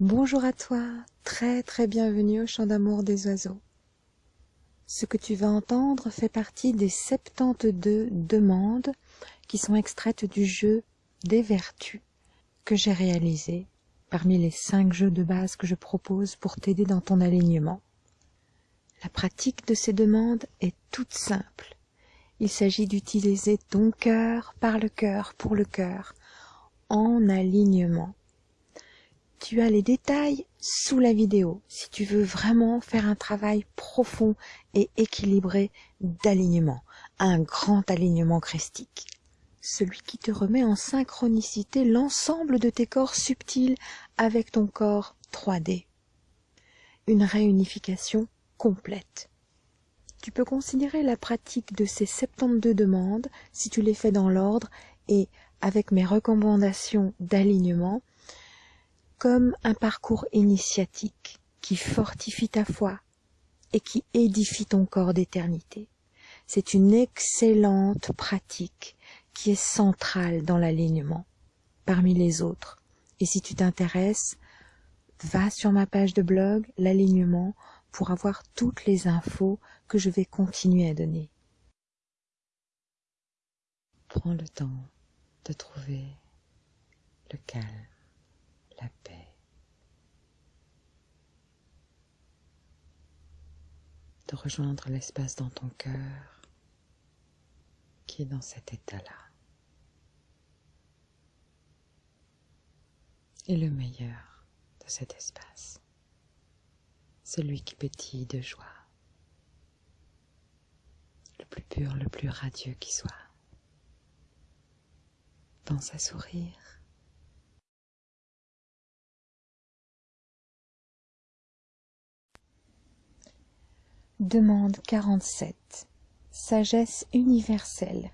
Bonjour à toi, très très bienvenue au chant d'amour des oiseaux. Ce que tu vas entendre fait partie des 72 demandes qui sont extraites du jeu des vertus que j'ai réalisé parmi les cinq jeux de base que je propose pour t'aider dans ton alignement. La pratique de ces demandes est toute simple. Il s'agit d'utiliser ton cœur par le cœur pour le cœur, en alignement. Tu as les détails sous la vidéo si tu veux vraiment faire un travail profond et équilibré d'alignement, un grand alignement christique. Celui qui te remet en synchronicité l'ensemble de tes corps subtils avec ton corps 3D. Une réunification complète. Tu peux considérer la pratique de ces 72 demandes, si tu les fais dans l'ordre et avec mes recommandations d'alignement, comme un parcours initiatique qui fortifie ta foi et qui édifie ton corps d'éternité. C'est une excellente pratique qui est centrale dans l'alignement parmi les autres. Et si tu t'intéresses, va sur ma page de blog, l'alignement, pour avoir toutes les infos que je vais continuer à donner. Prends le temps de trouver le calme, la paix. De rejoindre l'espace dans ton cœur qui est dans cet état-là. Et le meilleur de cet espace, celui qui pétille de joie, le plus pur, le plus radieux qui soit. Pense à sourire. Demande 47. Sagesse universelle.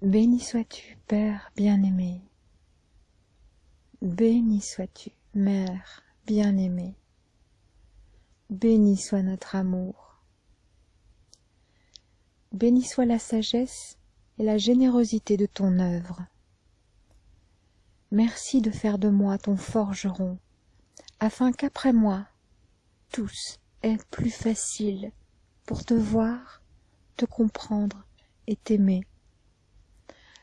Béni sois-tu, Père bien-aimé. Béni sois-tu, Mère bien-aimée. Béni soit notre amour. Béni soit la sagesse et la générosité de ton œuvre. Merci de faire de moi ton forgeron, afin qu'après moi, tous est plus facile pour te voir, te comprendre et t'aimer,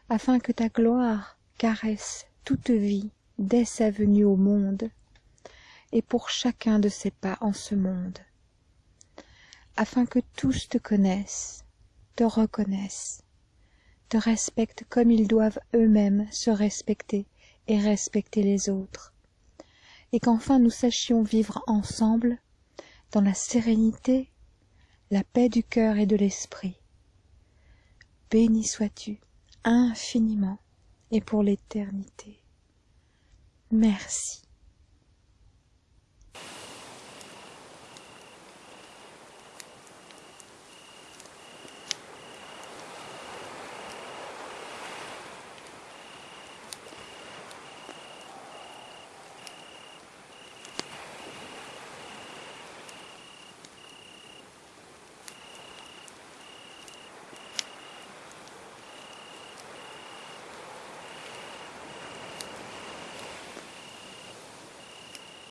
afin que ta gloire caresse toute vie dès sa venue au monde, et pour chacun de ses pas en ce monde, afin que tous te connaissent, te reconnaissent, te respectent comme ils doivent eux-mêmes se respecter et respecter les autres, et qu'enfin nous sachions vivre ensemble dans la sérénité, la paix du cœur et de l'esprit. Béni sois-tu infiniment et pour l'éternité. Merci.